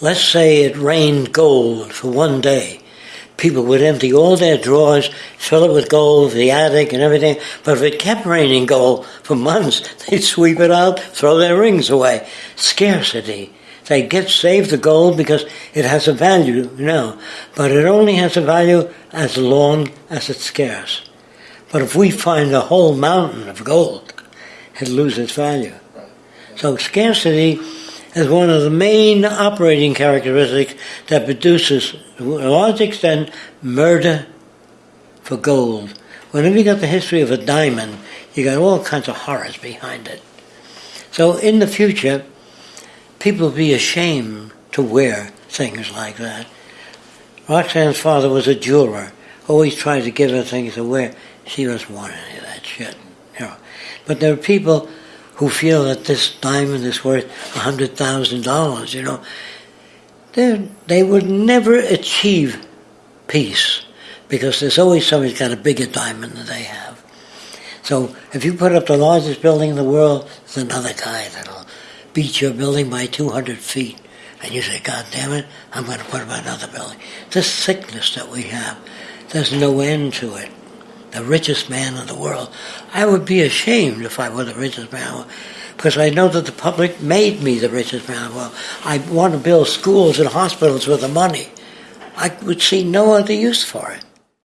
let's say it rained gold for one day. People would empty all their drawers, fill it with gold, the attic and everything. But if it kept raining gold for months, they'd sweep it out, throw their rings away. Scarcity. They get saved the gold because it has a value, you know, but it only has a value as long as it's scarce. But if we find a whole mountain of gold, it loses value. So scarcity is one of the main operating characteristics that produces, to a large extent, murder for gold. Whenever you got the history of a diamond, you got all kinds of horrors behind it. So in the future, people will be ashamed to wear things like that. Roxanne's father was a jeweler, always tried to give her things to wear. She doesn't want any of that shit. You know. But there are people who feel that this diamond is worth a hundred thousand dollars, you know. They they would never achieve peace because there's always somebody's got a bigger diamond than they have. So if you put up the largest building in the world, there's another guy that'll beat your building by 200 feet. And you say, God damn it, I'm going to put up another building. This sickness that we have, there's no end to it. The richest man in the world. I would be ashamed if I were the richest man because I know that the public made me the richest man in the world. I want to build schools and hospitals with the money. I would see no other use for it.